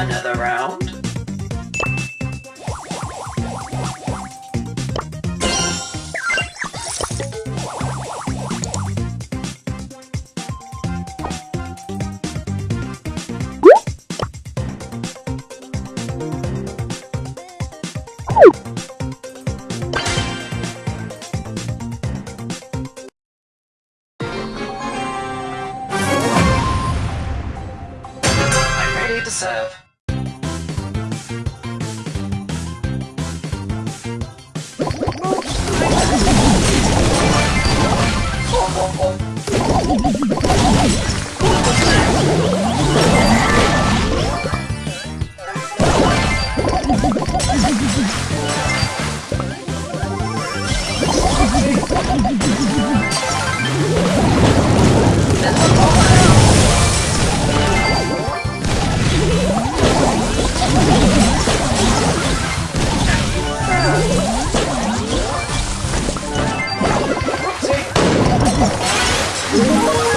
Another round. I'm ready to serve. Oh! It's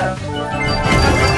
Amanhã!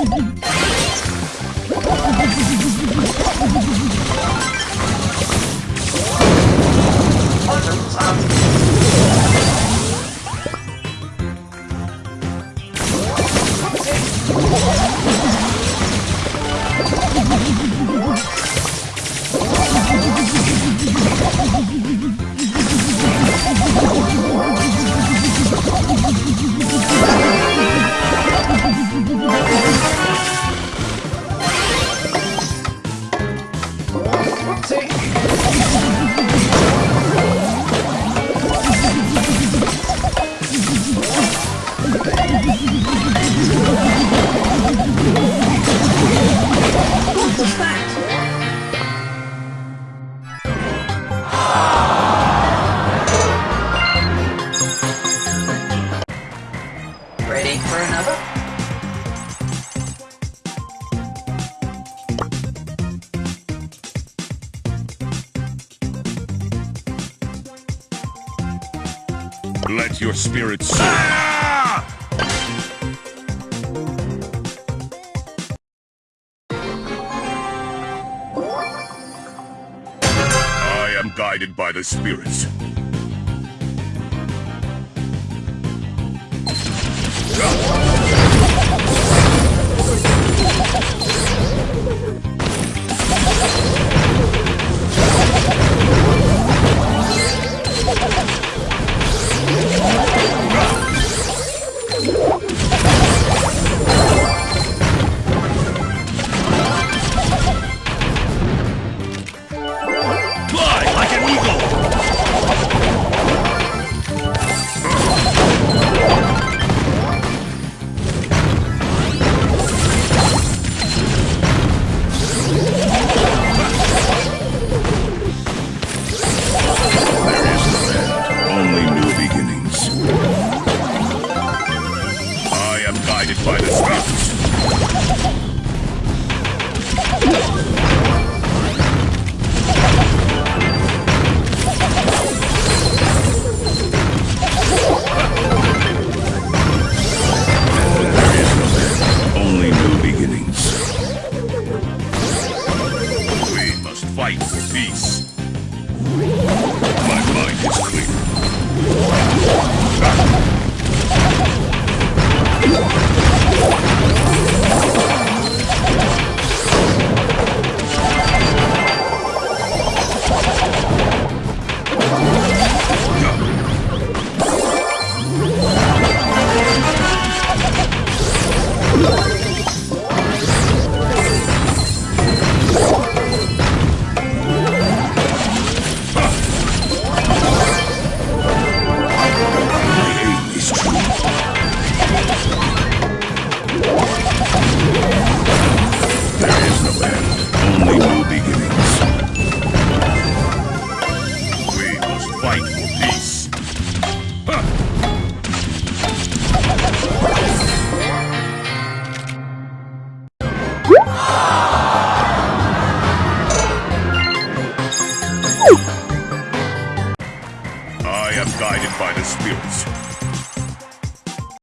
Olha, sabe? Let your spirit soar. I am guided by the spirits. fight.